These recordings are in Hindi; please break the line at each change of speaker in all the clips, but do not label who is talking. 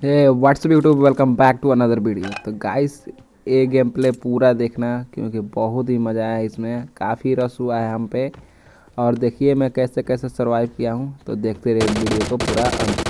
What's up YouTube welcome back to another video तो गाइस ये गेम प्ले पूरा देखना, क्योंकि बहुत ही मज़ा आया इसमें। काफ़ी रस हुआ है हम पे। और देखिए मैं कैसे कैसे सर्वाइव किया हूँ। तो देखते रहिए वीडियो को पूरा अंत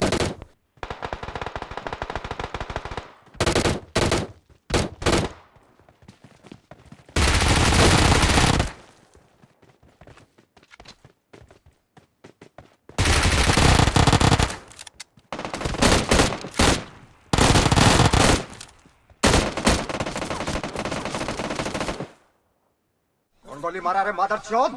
कौन गोली मारा रे, मादर चौथ।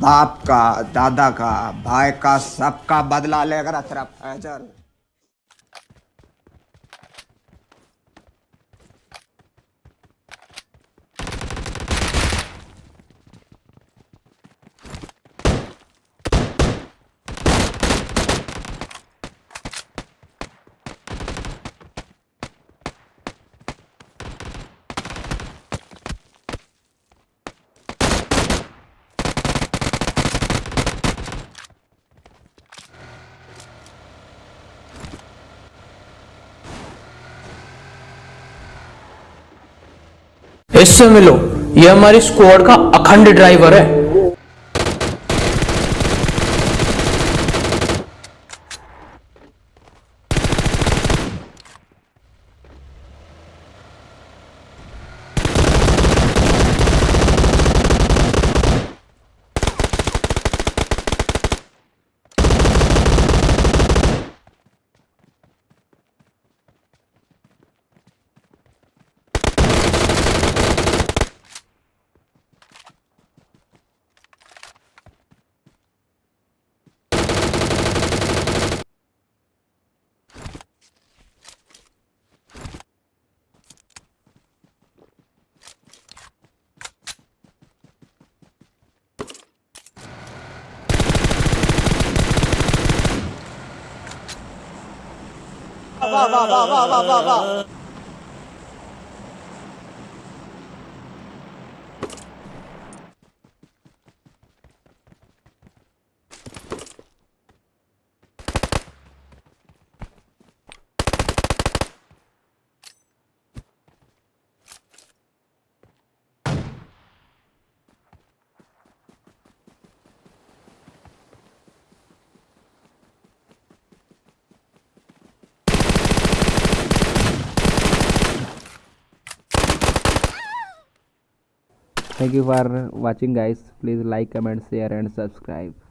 बाप का, दादा का, भाई का सबका बदला लेकर तेरा फैजल।
इससे मिलो। ये हमारी स्क्वाड का अखंड ड्राइवर है।
哇哇哇哇哇哇哇
thank you for watching guys. Please like comment share and subscribe